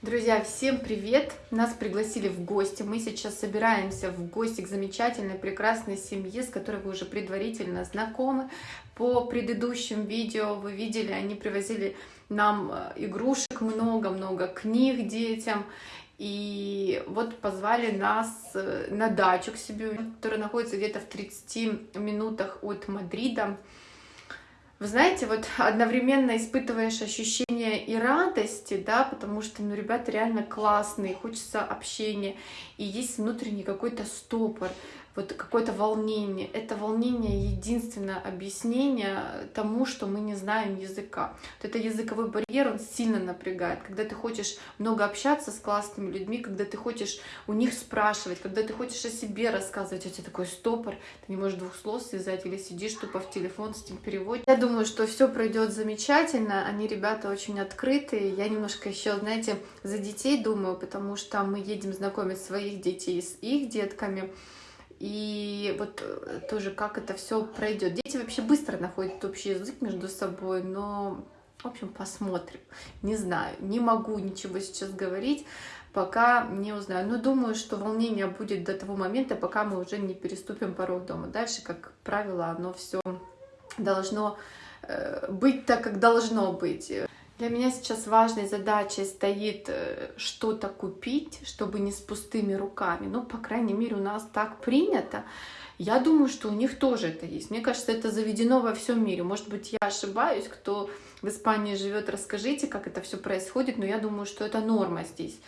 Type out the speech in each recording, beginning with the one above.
Друзья, всем привет! Нас пригласили в гости. Мы сейчас собираемся в гости к замечательной, прекрасной семье, с которой вы уже предварительно знакомы. По предыдущим видео вы видели, они привозили нам э, игрушек много-много, книг детям. И вот позвали нас э, на дачу к себе, которая находится где-то в 30 минутах от Мадрида. Вы знаете, вот одновременно испытываешь ощущение и радости, да, потому что, ну, ребята реально классные, хочется общения, и есть внутренний какой-то стопор вот какое-то волнение. Это волнение единственное объяснение тому, что мы не знаем языка. Вот это языковой барьер, он сильно напрягает. Когда ты хочешь много общаться с классными людьми, когда ты хочешь у них спрашивать, когда ты хочешь о себе рассказывать, у тебя такой стопор, ты не можешь двух слов связать или сидишь тупо в телефон с этим переводом. Я думаю, что все пройдет замечательно. Они, ребята, очень открытые. Я немножко еще, знаете, за детей думаю, потому что мы едем знакомить своих детей с их детками. И вот э, тоже как это все пройдет. Дети вообще быстро находят общий язык между собой, но, в общем, посмотрим. Не знаю, не могу ничего сейчас говорить, пока не узнаю. Но думаю, что волнение будет до того момента, пока мы уже не переступим порог дома. Дальше, как правило, оно все должно э, быть так, как должно быть. Для меня сейчас важной задачей стоит э, что-то купить, чтобы не с пустыми руками. Ну, по крайней мере, у нас так принято. Я думаю, что у них тоже это есть. Мне кажется, это заведено во всем мире. Может быть, я ошибаюсь, кто в Испании живет, расскажите, как это все происходит, но я думаю, что это норма здесь.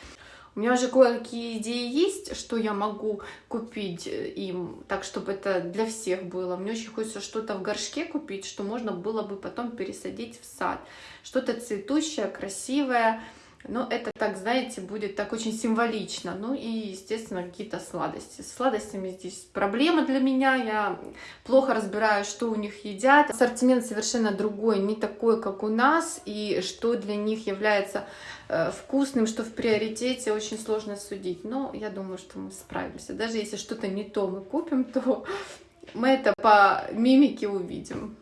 У меня уже кое-какие идеи есть, что я могу купить э, им, так, чтобы это для всех было. Мне очень хочется что-то в горшке купить, что можно было бы потом пересадить в сад. Что-то цветущее, красивое, но это так, знаете, будет так очень символично. Ну и, естественно, какие-то сладости. С сладостями здесь проблема для меня. Я плохо разбираю, что у них едят. Ассортимент совершенно другой, не такой, как у нас. И что для них является э, вкусным, что в приоритете, очень сложно судить. Но я думаю, что мы справимся. Даже если что-то не то мы купим, то мы это по мимике увидим.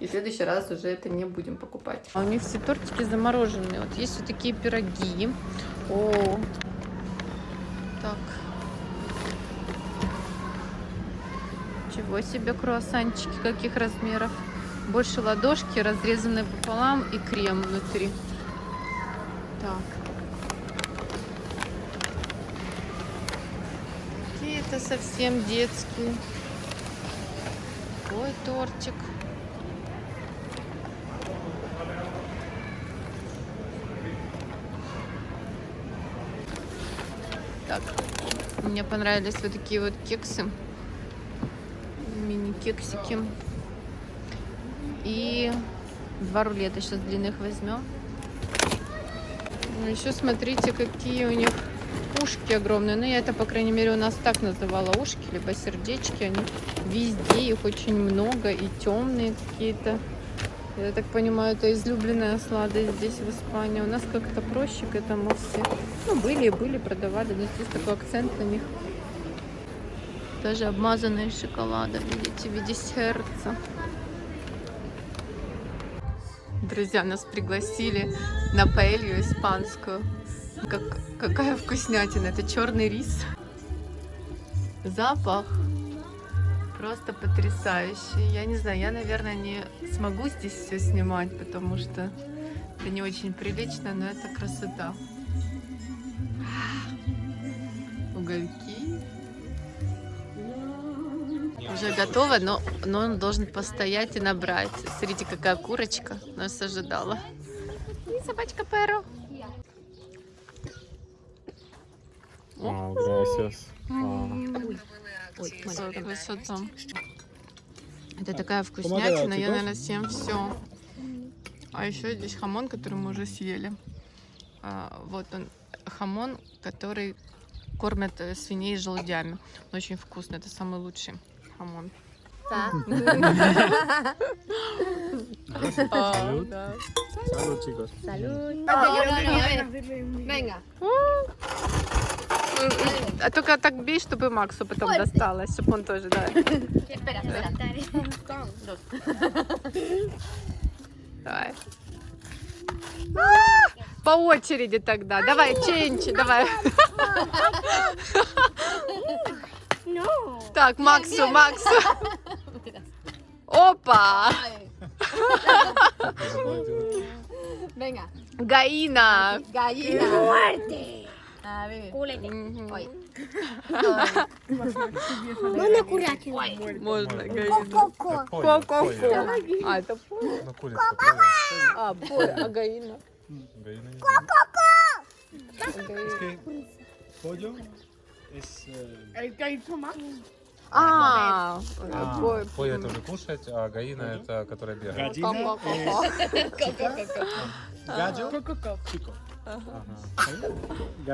И в следующий раз уже это не будем покупать. А у них все тортики замороженные. Вот есть вот такие пироги. О, так. Чего себе круассанчики, каких размеров. Больше ладошки, разрезанные пополам и крем внутри. Так. Какие-то совсем детские. Ой, тортик. Так, мне понравились вот такие вот кексы. Мини-кексики. И два рулета сейчас длинных возьмем. Ну, Еще смотрите, какие у них ушки огромные. Ну, я это, по крайней мере, у нас так называла ушки, либо сердечки. Они везде, их очень много и темные какие-то. Я так понимаю, это излюбленная сладость здесь, в Испании. У нас как-то проще к этому все. Ну, были и были, продавали, но здесь такой акцент на них. Даже обмазанные шоколадом, видите, в виде сердца. Друзья, нас пригласили на паэлью испанскую. Как, какая вкуснятина! Это черный рис. Запах просто потрясающий. Я не знаю, я, наверное, не смогу здесь все снимать, потому что это не очень прилично, но это красота. Угольки. Уже готово, но, но он должен постоять и набрать. Смотрите, какая курочка нас ожидала. И собачка Перо. Вау, gracias. Ой. Это такая вкуснятина, я, наверное, съем все. А еще здесь хамон, который мы уже съели. А, вот он, хамон, который кормят э, свиней с желудями. Он очень вкусный, это самый лучший хамон. Да. А. Salud, chicos. Salud. Venga. А только так бей, чтобы Максу потом досталось, чтобы он тоже, да. Давай. По очереди тогда. Давай, Ченчи, давай. Так, Максу, Максу. Опа! Venga. Гаина. Gallina. Muerte. Мгм. Ой. Можно курятину? Можно, Гаина. Ко-ко. Ко-ко-ко. А, это по- курица, курица. а, по- а Гаина. Гаина. Pollo es... El que hizo más. А, по- Поле это уже кушать, а гаина это которая бегает. ко-ко-ко. Гаджо? Ко-ко-ко.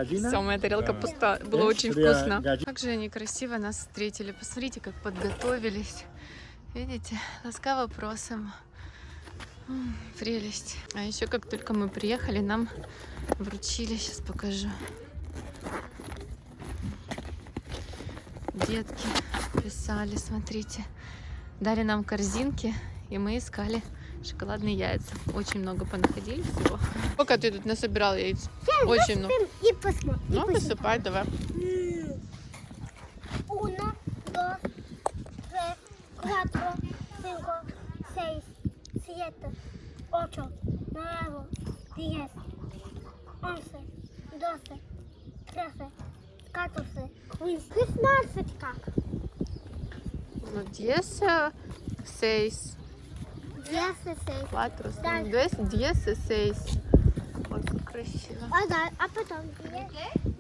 Все, моя тарелка Да. пуста. Было очень Пря- вкусно. Как же они красиво нас встретили. Посмотрите, как подготовились. Видите, ласкаво просим. М, Прелесть. А еще как только мы приехали, нам вручили, сейчас покажу. Детки писали, смотрите. Дали нам корзинки, и мы искали шоколадные яйца. Очень много понаходили всего. Сколько ты тут насобирал яиц? Очень много. И посмотрим. Ну, высыпай давай. Uno, dos, tres, cuatro, cinco, seis, siete, ocho, nueve, diez, once, doce, trece, catorce, шестнадцать как? Ну, diez, seis, Десять, шесть. cuatro, Да. cinco, diez, diez, seis. Ой, как красиво. А, да, а потом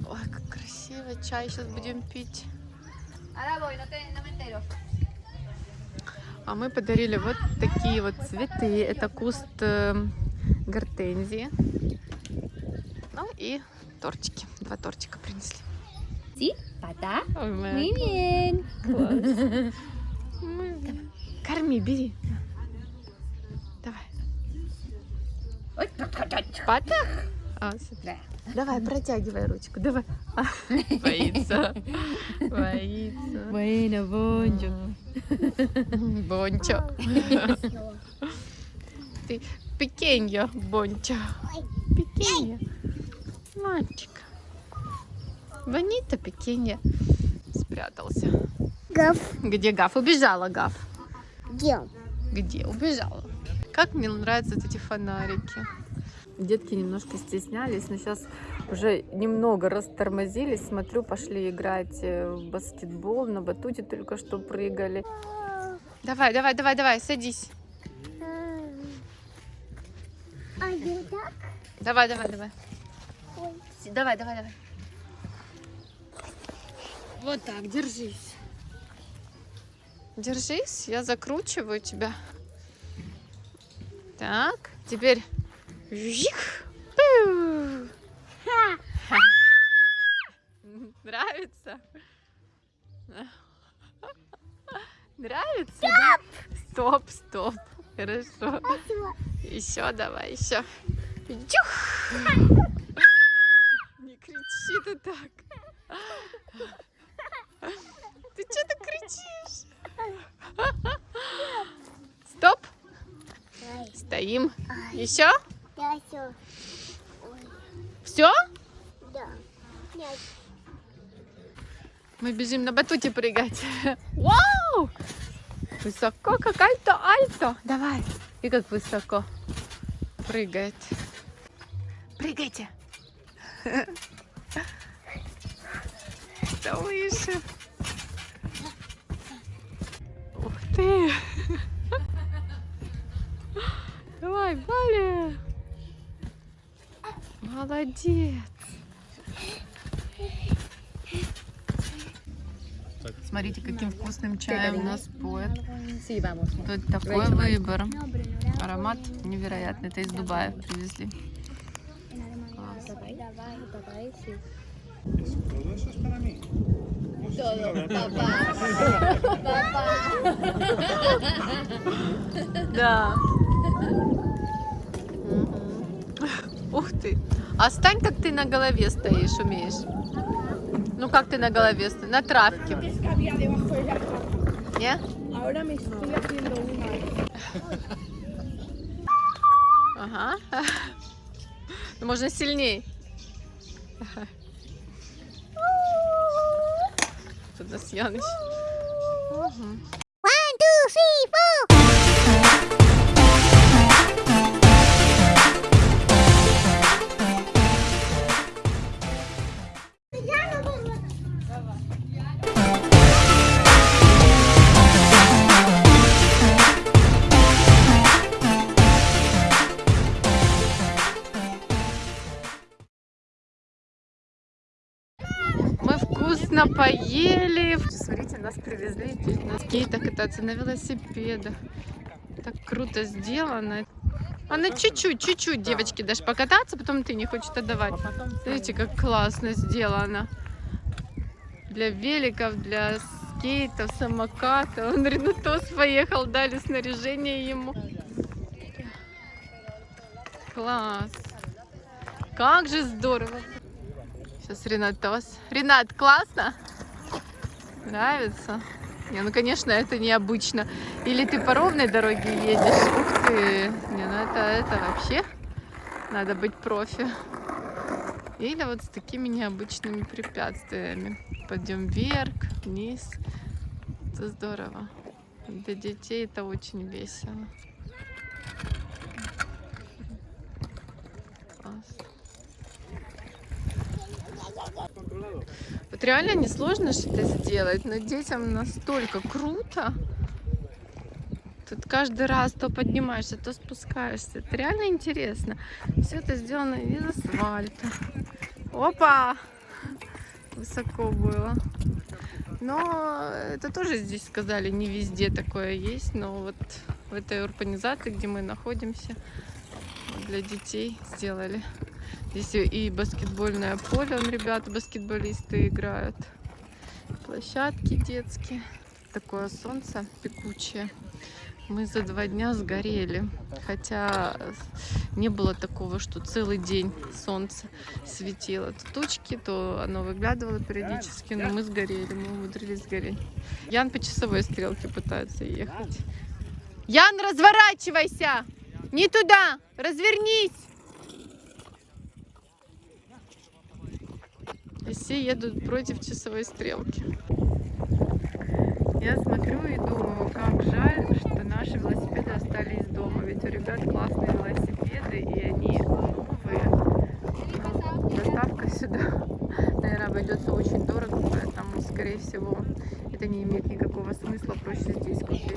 Ой, как красиво. Чай сейчас будем пить. А мы подарили вот такие вот цветы. Это куст э, гортензии. Ну и тортики. Два тортика принесли. Muy bien. класс. Корми, бери. Ой, Пата? А, смотри. Давай, протягивай ручку, давай. А, Боится. Боится. Bueno, Bonjo. Бончо. Ты пекеньо, Бончо. Пекеньо. Мальчик. Бонита пекеньо. Спрятался. Гав. Где Гав? Убежала Гав. Дел. Где? Убежала. Как мне нравятся вот эти фонарики. Детки немножко стеснялись, но сейчас уже немного растормозились. Смотрю, пошли играть э, в баскетбол. На батуте только что прыгали. Давай, давай, давай, давай, садись. Один так. Давай, давай, давай. Ой. Давай, давай, давай. Вот так, держись. Держись, я закручиваю тебя. Так, теперь... Жих! Нравится? Нравится? да? Стоп, стоп. Хорошо. Еще давай, еще. Дюх! Не кричи ты так. Ты что так кричишь? Стоп. Стоим. Еще? Все. Все? Да. Нет. Мы бежим на батуте прыгать. Вау! Высоко, как альто, альто. Давай. И как высоко прыгает. Прыгайте. Да выше. Ух ты. Давай, Валя. Молодец. Смотрите, каким вкусным чаем нас поет. Тут такой выбор. Аромат невероятный. Это из Дубая привезли. Todo Ух ты. А стань, как ты на голове стоишь, умеешь. Ну, как ты на голове стоишь? На травке. Не? Ага. Ну, Можно сильней. Тут нас Яныч. Мгм. Поели. Смотрите, нас привезли на скейтах кататься, на велосипедах. Так круто сделано. А на чуть-чуть, чуть-чуть, девочки, дашь покататься, потом ты не хочешь отдавать. Смотрите, как классно сделано. Для великов, для скейтов, самокатов. Он Ренатос поехал, дали снаряжение ему. Класс. Как же здорово. Сейчас Ренатос. Ренат, классно? Нравится? Не, ну, конечно, это необычно. Или ты по ровной дороге едешь. Ух ты. Не, ну это, это вообще надо быть профи. Или вот с такими необычными препятствиями. Пойдем вверх, вниз. Это здорово. Для детей это очень весело. Класс. Вот реально несложно что-то сделать, но детям настолько круто. Тут каждый раз то поднимаешься, то спускаешься. Это реально интересно. Все это сделано из асфальта. Опа! Высоко было. Но это тоже здесь сказали, не везде такое есть. Но вот в этой урбанизации, где мы находимся, для детей сделали. Здесь и баскетбольное поле, ребята, баскетболисты играют. Площадки детские. Такое солнце пекучее. Мы за два дня сгорели. Хотя не было такого, что целый день солнце светило. То тучки, то оно выглядывало периодически, но мы сгорели, мы умудрились сгореть. Ян по часовой стрелке пытается ехать. Ян, разворачивайся! Не туда! Развернись! И все едут против часовой стрелки. Я смотрю и думаю, как жаль, что наши велосипеды остались дома. Ведь у ребят классные велосипеды, и они новые. Но доставка сюда, наверное, обойдется очень дорого, поэтому, скорее всего, это не имеет никакого смысла, проще здесь купить.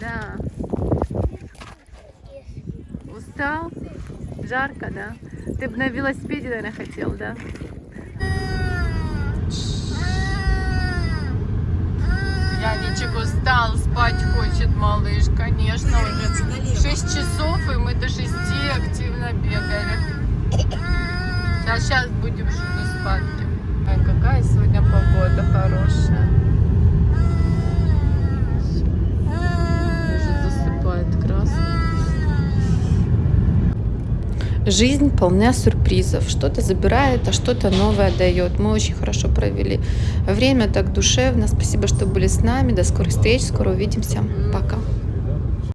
Да. Устал? Жарко, да? Ты бы на велосипеде, наверное, хотел, да? Яничек устал, спать хочет малыш, конечно, уже 6 часов, и мы до 6 активно бегали. Сейчас, сейчас будем на спадке. Ой, какая сегодня погода хорошая. Жизнь полна сюрпризов. Что-то забирает, а что-то новое дает. Мы очень хорошо провели время, так душевно. Спасибо, что были с нами. До скорых встреч. Скоро увидимся. Пока.